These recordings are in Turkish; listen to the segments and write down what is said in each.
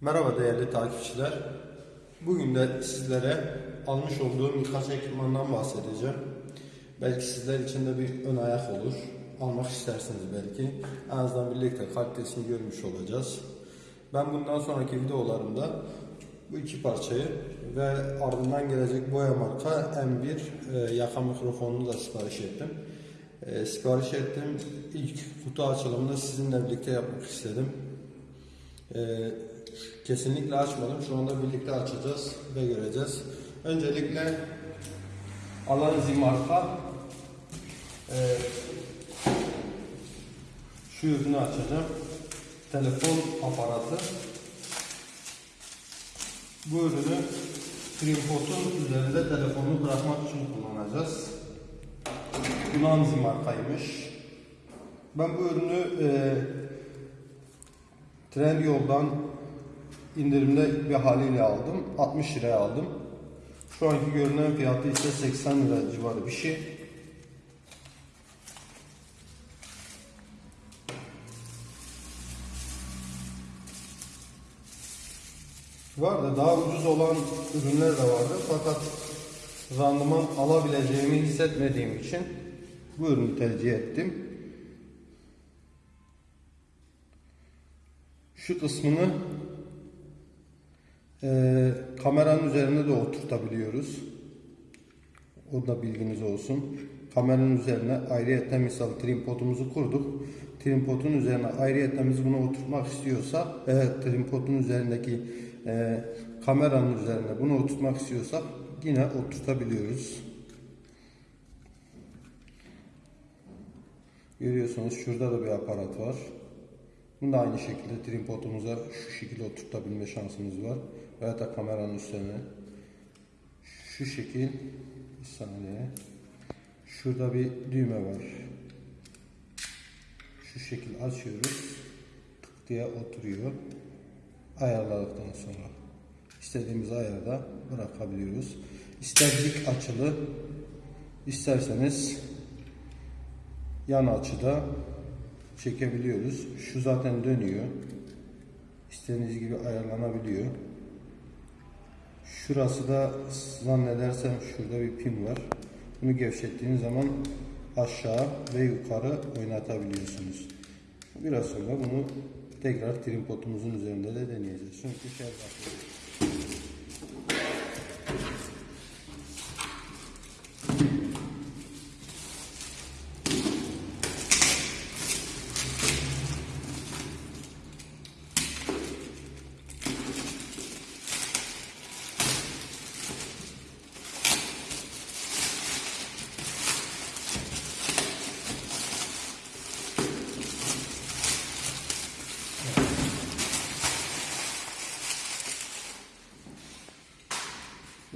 Merhaba değerli takipçiler. Bugün de sizlere almış olduğum birkaç ekipmandan bahsedeceğim. Belki sizler için de bir ön ayak olur. Almak istersiniz belki. En azından birlikte kalitesini görmüş olacağız. Ben bundan sonraki videolarımda bu iki parçayı ve ardından gelecek Boya marka M1 e, yaka mikrofonunu da sipariş ettim. E, sipariş ettim. İlk kutu açılımını sizinle birlikte yapmak istedim. Ee, kesinlikle açmadım. Şu anda birlikte açacağız ve göreceğiz. Öncelikle Alanzi marka e, şu ürünü açacağım. Telefon aparatı. Bu ürünü tripodun üzerinde telefonu bırakmak için kullanacağız. Alanzi markaymış. Ben bu ürünü e, Trendyol'dan indirimde bir haliyle aldım. 60 liraya aldım. Şu anki görünen fiyatı ise 80 lira civarı bir şey. Vardı daha ucuz olan ürünler de vardı fakat randıman alabileceğimi hissetmediğim için bu ürünü tercih ettim. Şu kısmını e, kameranın üzerine de oturtabiliyoruz. O da bilginiz olsun. Kameranın üzerine ayrıyetten misal tripodumuzu kurduk. Tripodun üzerine ayrıyetten biz bunu oturtmak istiyorsak, evet tripodun üzerindeki e, kameranın üzerine bunu oturtmak istiyorsak yine oturtabiliyoruz. Görüyorsunuz şurada da bir aparat var. Bunu da aynı şekilde tripodumuza şu şekilde oturtabilme şansımız var. Veya da kameranın üstüne şu şekil bir saniye. Şurada bir düğme var. Şu şekil açıyoruz. Tık diye oturuyor. Ayarladıktan sonra istediğimiz ayarda bırakabiliyoruz. İster dik açılı, isterseniz yan açıda çekebiliyoruz. Şu zaten dönüyor. İstediğiniz gibi ayarlanabiliyor. Şurası da zannedersem şurada bir pin var. Bunu gevşettiğiniz zaman aşağı ve yukarı oynatabiliyorsunuz. Biraz sonra bunu tekrar tripodumuzun üzerinde de deneyeceğiz. Çünkü şey bakıyor.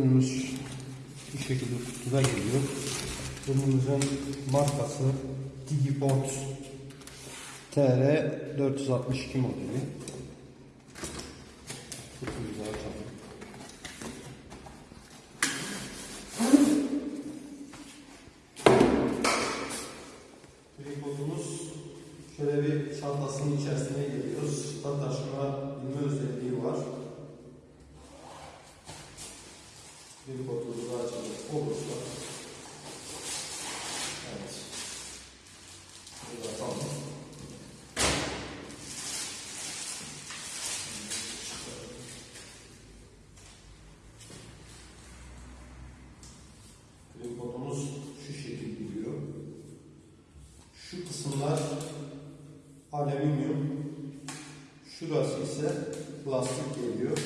Ürünümüz bu şekilde kutuda geliyor. Ürünümüzün markası Digiport TR 462 modeli. Kutumuzu açalım. Tripodumuz şöyle bir çantasının içerisine geliyor. Sırttan taşıma özelliği var. Bir kodumuzu açacak olursa. Evet. Burada tamam. Kodumuz şu şekilde gidiyor. Şu kısımlar alüminyum, şurası ise plastik geliyor.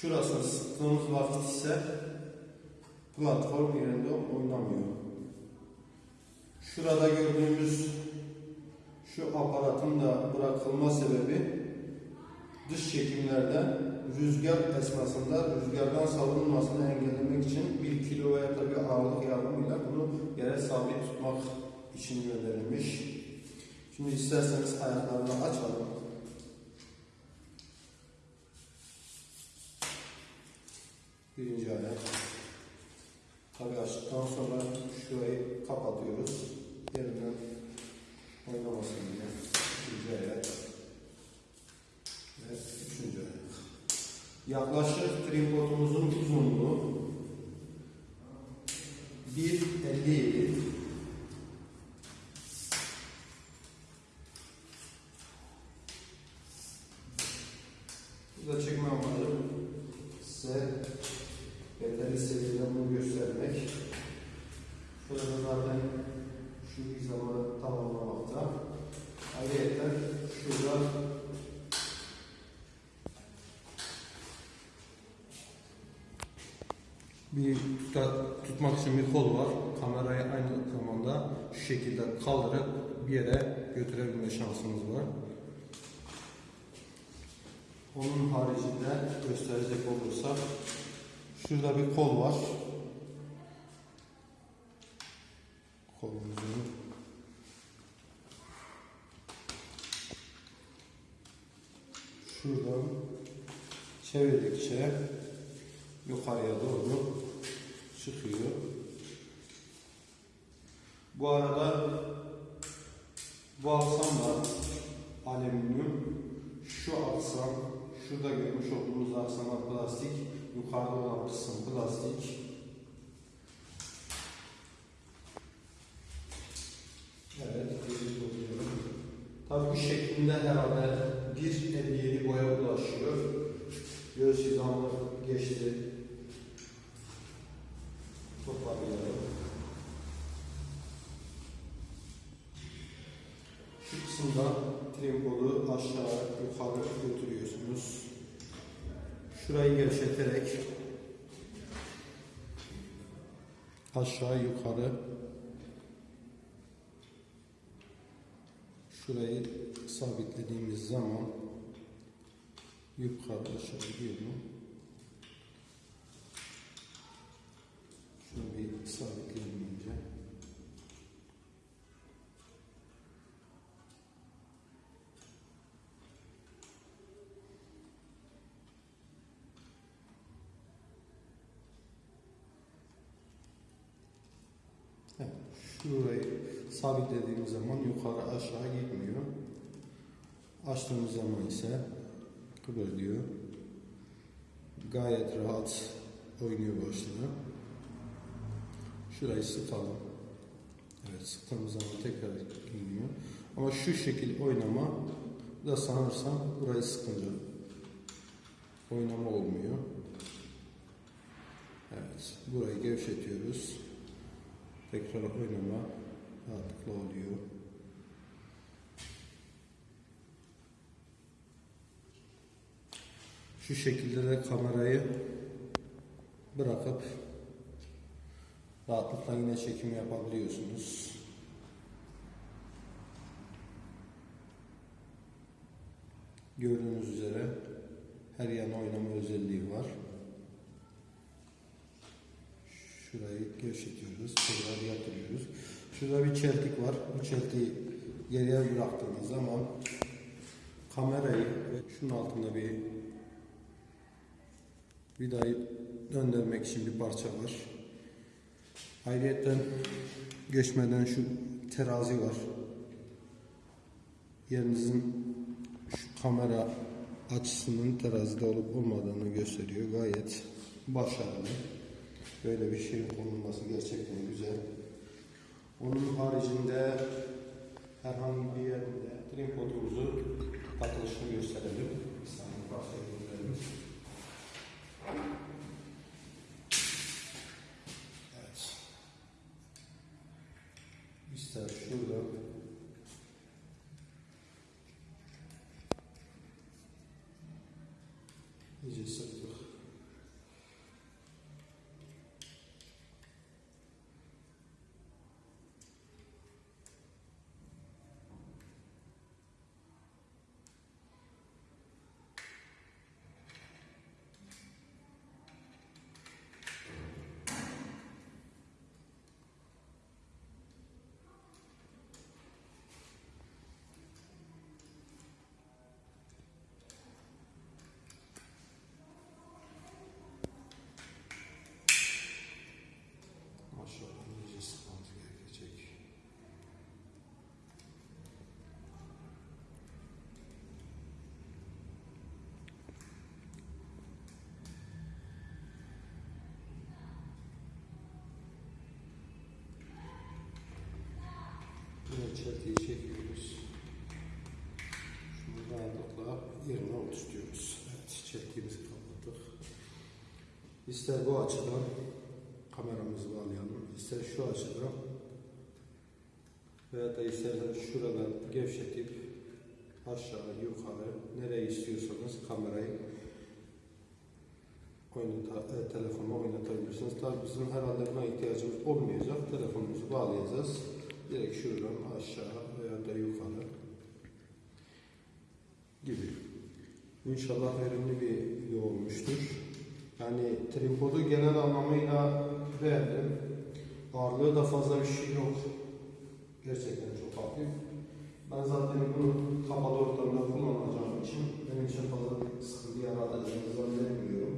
Şurasını sıktığımız vakit ise platform yerinde oynamıyor. Şurada gördüğümüz şu aparatın da bırakılma sebebi dış çekimlerde rüzgar esnasında rüzgardan savunulmasını engellemek için bir kilo veya da bir ağırlık yardımıyla bunu yere sabit tutmak için gönderilmiş. Şimdi isterseniz ayaklarını açalım. birinci ayar. Tabi açtıktan sonra şurayı kapatıyoruz. Yerinden oynamasın diye. İkinci ayar. Ve üçüncü ayar. Yaklaşık tripodumuzun uzunluğu şansınız var. Onun haricinde gösterecek olursak şurada bir kol var. Kolumuzun şuradan çevirdikçe yukarıya doğru çıkıyor. Bu arada bu aksam da alüminyum. Şu aksam, şurada görmüş olduğumuz aksama plastik, yukarıda olan kısım plastik. Evet. Tabii bu şeklinde herhalde 1.57 boya ulaşıyor. Göz hizamı geçti. Aşağı yukarı şurayı sabitlediğimiz zaman yukarı aşağı gidiyor mu? Şunu bir sabitleyelim önce. Evet, şurayı sabitlediğimiz zaman yukarı aşağı gitmiyor. Açtığımız zaman ise kıvırlıyor. Gayet rahat oynuyor başlığı. Şurayı sıkalım. Evet sıktığımız zaman tekrar iniyor. Ama şu şekil oynama da sanırsam burayı sıkınca oynama olmuyor. Evet burayı gevşetiyoruz. Tekrar oynama rahatlıkla oluyor. Şu şekilde de kamerayı bırakıp rahatlıkla yine çekim yapabiliyorsunuz. Gördüğünüz üzere her yana oynama özelliği var. Şurayı gevşetiyoruz, tekrar yatırıyoruz. Şurada bir çeltik var. Bu çeltiği geriye bıraktığımız zaman kamerayı şunun altında bir vidayı döndürmek için bir parça var. Ayrıca geçmeden şu terazi var. Yerinizin şu kamera açısının terazide olup olmadığını gösteriyor. Gayet başarılı. Böyle bir şeyin konulması gerçekten güzel. Onun haricinde herhangi bir yerinde tripodumuzu takılışını gösterelim. Bir saniye bahsedelim. Çeltiyi çekiyoruz. Şunu rahatlıkla yerine oturtuyoruz. Evet, çeltiğimizi kapattık. İster bu açıdan kameramızı bağlayalım, ister şu açıdan veya da isterseniz şuradan gevşetip aşağı yukarı nereye istiyorsanız kamerayı oynata, e, telefonla oynatabilirsiniz. Tabii bizim herhalde buna ihtiyacımız olmayacak. Telefonumuzu bağlayacağız. Direkt şuradan aşağı veya da yukarı gibi. İnşallah verimli bir video olmuştur. Yani tripodu genel anlamıyla beğendim. Ağırlığı da fazla bir şey yok. Gerçekten çok hafif. Ben zaten bunu kapalı ortamda kullanacağım için benim için fazla sıkıntı yaratacağını zannetmiyorum.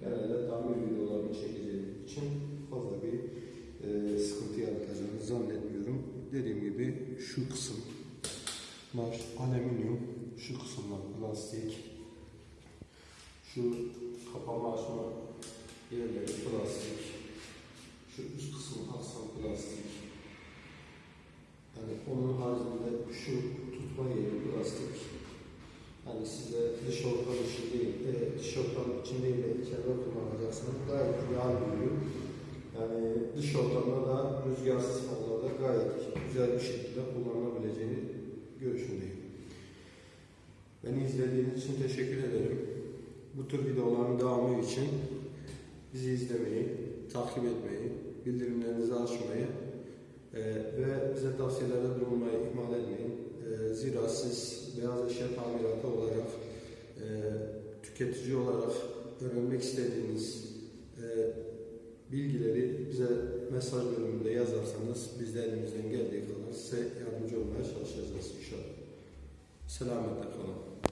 Genelde tamir videolarını çekeceğim için fazla bir e, sıkıntı yaratacağını zannetmiyorum. Dediğim gibi şu kısım Bunlar alüminyum, şu kısımlar plastik, şu kapama açma yerleri plastik, şu üst kısmı aksan plastik. Yani onun haricinde şu tutma yeri plastik. Yani size dış ortam için değil, e, dış ortam için değil de içeride kullanacaksınız. Gayet ideal duruyor. Yani dış ortamda da rüzgarsız havada gayet güzel bir şekilde kullanılabileceğini görüşündeyim. Beni izlediğiniz için teşekkür ederim. Bu tür videoların devamı için bizi izlemeyi, takip etmeyi, bildirimlerinizi açmayı e, ve bize tavsiyelerde bulunmayı ihmal etmeyin. E, zira siz beyaz eşya tamiratı olarak, e, tüketici olarak öğrenmek istediğiniz e, bilgileri bize mesaj bölümünde yazarsanız biz de elimizden geldiği kadar size yardımcı olmaya çalışacağız inşallah. Selametle kalın.